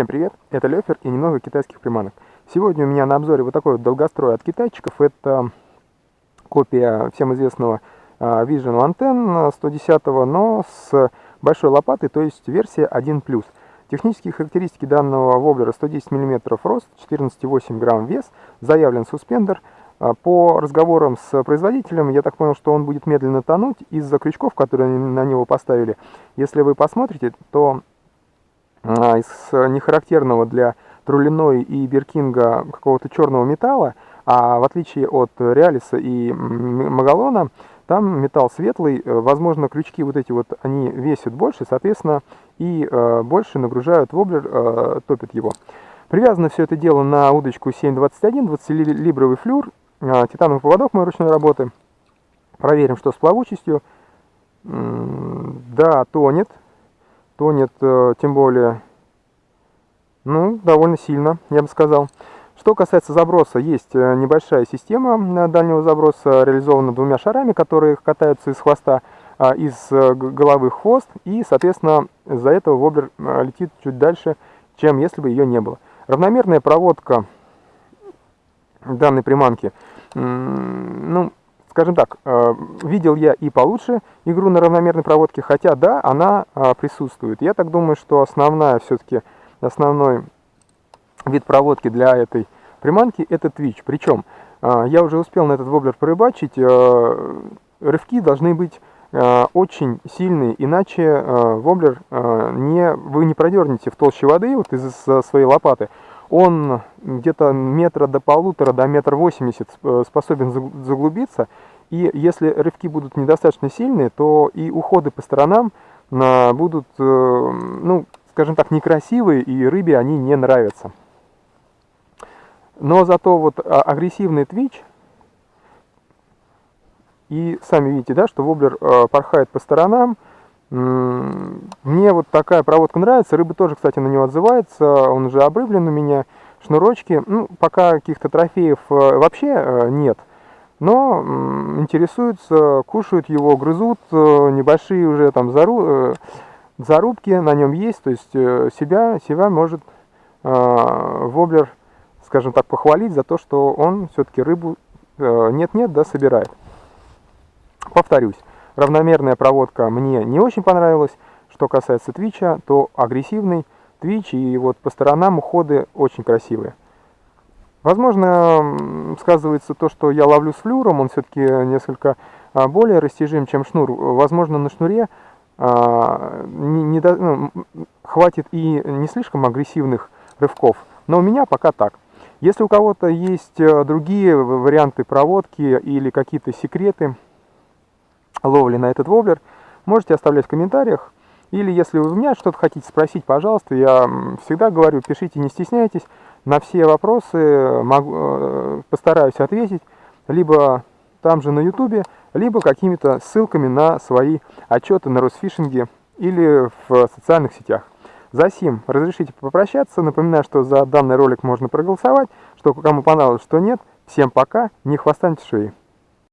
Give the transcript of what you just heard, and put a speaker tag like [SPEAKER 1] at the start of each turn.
[SPEAKER 1] Всем привет, это Лёфер и немного китайских приманок. Сегодня у меня на обзоре вот такой вот долгострой от китайчиков. Это копия всем известного а, Vision Anten 110, но с большой лопатой, то есть версия 1+. Технические характеристики данного воблера 110 мм рост, 14,8 грамм вес, заявлен суспендер. А, по разговорам с производителем, я так понял, что он будет медленно тонуть из-за крючков, которые на него поставили. Если вы посмотрите, то из нехарактерного для трулиной и беркинга какого-то черного металла, а в отличие от реалиса и магалона, там металл светлый, э, возможно, крючки вот эти вот, они весят больше, соответственно, и э, больше нагружают воблер, э, топят его. Привязано все это дело на удочку 721, 20-либровый флюр, э, титановый поводок моей ручной работы. Проверим, что с плавучестью. Да, тонет тонет, э, тем более, ну, довольно сильно, я бы сказал. Что касается заброса, есть э, небольшая система дальнего заброса, реализована двумя шарами, которые катаются из хвоста, а, из э, головы хвост, и, соответственно, из-за этого воблер летит чуть дальше, чем если бы ее не было. Равномерная проводка данной приманки, ну, скажем так, э, видел я и получше игру на равномерной проводке, хотя да, она э, присутствует. Я так думаю, что основная все-таки, основной вид проводки для этой приманки это Twitch. Причем э, я уже успел на этот воблер порыбачить, рывки должны быть очень сильные, иначе воблер не, вы не продернете в толще воды вот из своей лопаты, он где-то метра до полутора, до метра восемьдесят способен заглубиться, и если рывки будут недостаточно сильные, то и уходы по сторонам будут, э, ну, скажем так, некрасивые, и рыбе они не нравятся. Но зато вот а, агрессивный твич, и сами видите, да, что воблер э, порхает по сторонам, мне вот такая проводка нравится, рыба тоже, кстати, на него отзывается, он уже обрыблен у меня, шнурочки, ну, пока каких-то трофеев э, вообще нет, но интересуются, кушают его, грызут, э, небольшие уже там зару, зарубки на нем есть, то есть э, себя, себя может воблер, скажем так, похвалить за то, что он все-таки рыбу нет-нет, да, собирает. Повторюсь, равномерная проводка мне не очень понравилась. Что касается твича, то агрессивный твич и вот по сторонам уходы очень красивые. Возможно, сказывается то, что я ловлю с флюром, он все-таки несколько а, более растяжим, чем шнур. Возможно, на шнуре а, не, не до, ну, хватит и не слишком агрессивных рывков, но у меня пока так. Если у кого-то есть э, другие варианты проводки или какие-то секреты ловли на этот воблер, можете оставлять в комментариях. Или если вы у меня что-то хотите спросить, пожалуйста, я всегда говорю, пишите, не стесняйтесь. На все вопросы могу, э, постараюсь ответить либо там же на ютубе, либо какими-то ссылками на свои отчеты на Росфишинге или в социальных сетях. За сим разрешите попрощаться. Напоминаю, что за данный ролик можно проголосовать, что кому понравилось, что нет. Всем пока, не хвостаньте шеи.